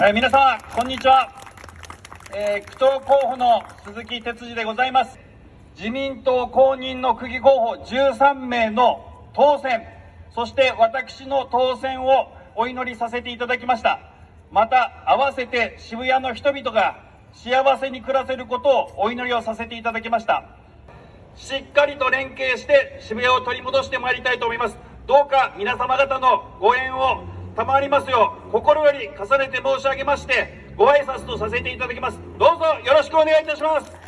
えー皆様、こんにちは。えー区長候補の鈴木哲司でございます。自民党公認の区議候補13名の当選、そして私の当選をお祈りさせていただきました。また、合わせて渋谷の人々が幸せに暮らせることをお祈りをさせていただきました。しっかりと連携して渋谷を取り戻してまいりたいと思います。どうか皆様方のご縁を賜りますよう心より重ねて申し上げましてご挨拶とさせていただきます。どうぞよろしくお願いいたします。